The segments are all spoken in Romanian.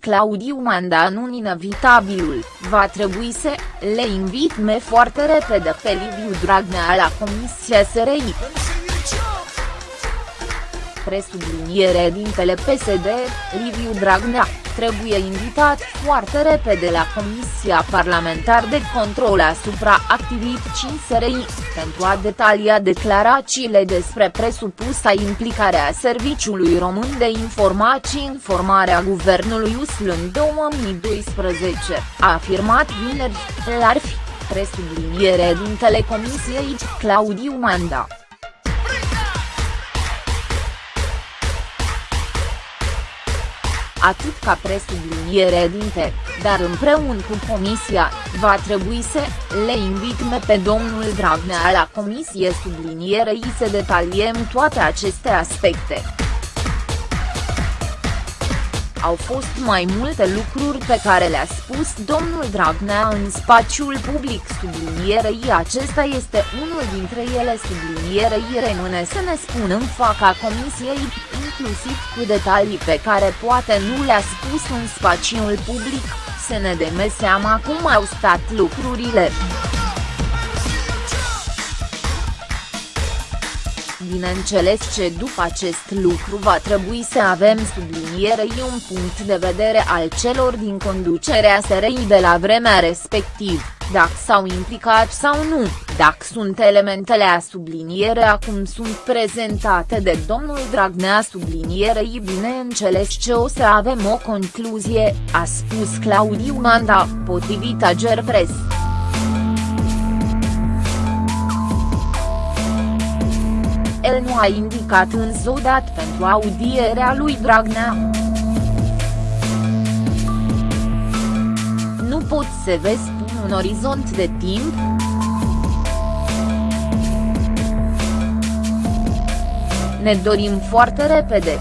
Claudiu Manda în un inevitabilul, va trebui să, le invit me foarte repede pe Liviu Dragnea la Comisia SRI presubliniere dintele PSD, Liviu Dragnea, trebuie invitat foarte repede la Comisia Parlamentar de Control asupra activității SRI, pentru a detalia declarațiile despre presupusa implicare a Serviciului Român de Informații în formarea guvernului USL în 2012, a afirmat vineri, la fi, presubliniere dintele Comisiei, Claudiu Manda. Atât ca presubliniere dinte, dar împreună cu comisia, va trebui să le invitme pe domnul Dragnea la comisie sublinierei să detaliem toate aceste aspecte. Au fost mai multe lucruri pe care le-a spus domnul Dragnea în spațiul public sublinierei acesta este unul dintre ele sublinierei rămâne să ne spună în faca comisiei, inclusiv cu detalii pe care poate nu le-a spus în spațiul public, să ne dăm seama cum au stat lucrurile. Bineînțeles ce după acest lucru va trebui să avem sublinierei un punct de vedere al celor din conducerea SRI de la vremea respectivă, dacă s-au implicat sau nu, dacă sunt elementele a subliniere acum sunt prezentate de domnul Dragnea sublinierei bineînțeles ce o să avem o concluzie, a spus Claudiu Manda, potrivit Agerpres. el nu a indicat însă o dată pentru audierea lui Dragnea. Nu pot să vă spun un orizont de timp. Ne dorim foarte repede.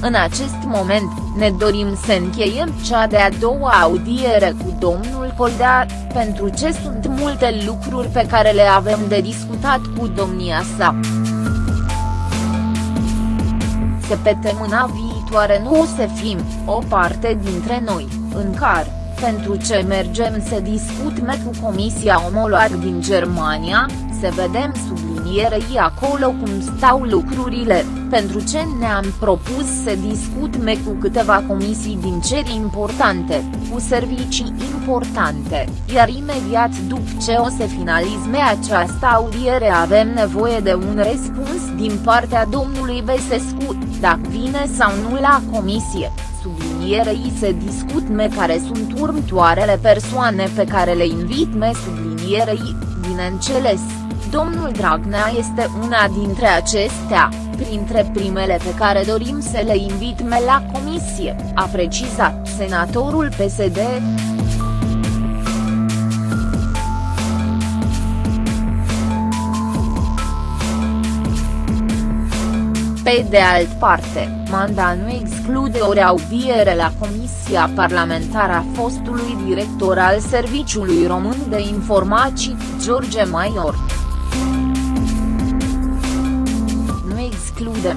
În acest moment, ne dorim să încheiem cea de-a doua audiere cu domnul Coldea, pentru ce sunt multe lucruri pe care le avem de discutat cu domnia sa. Se pe temâna viitoare nu o să fim, o parte dintre noi, în care, pentru ce mergem să discutăm cu Comisia Omolog din Germania, să vedem sublinierei acolo cum stau lucrurile, pentru ce ne-am propus să discutăm cu câteva comisii din ceri importante, cu servicii importante, iar imediat după ce o să finalizme această audiere avem nevoie de un răspuns din partea domnului Besescu, dacă vine sau nu la comisie sublinierei se discutme care sunt următoarele persoane pe care le invitme sublinierei, bineînțeles, domnul Dragnea este una dintre acestea, printre primele pe care dorim să le invitme la comisie, a precizat senatorul PSD. Pe de alt parte, Manda nu exclude o reaudiere la Comisia Parlamentară a fostului director al Serviciului Român de Informații, George Maior. Nu exclude.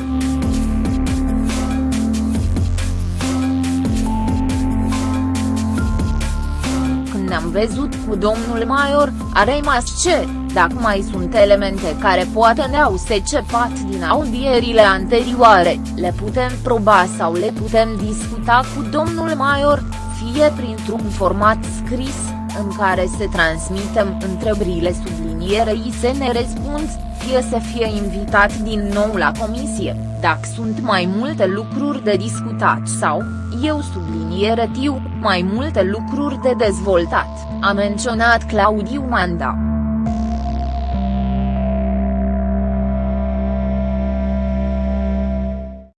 Când ne-am văzut cu domnul Maior, a rămas ce? Dacă mai sunt elemente care poate ne-au secepat din audierile anterioare, le putem proba sau le putem discuta cu domnul Maior, fie printr-un format scris, în care se transmitem întrebările sublinierei să ne răspund, fie să fie invitat din nou la comisie, dacă sunt mai multe lucruri de discutat sau, eu subliniere tiu, mai multe lucruri de dezvoltat, a menționat Claudiu Manda.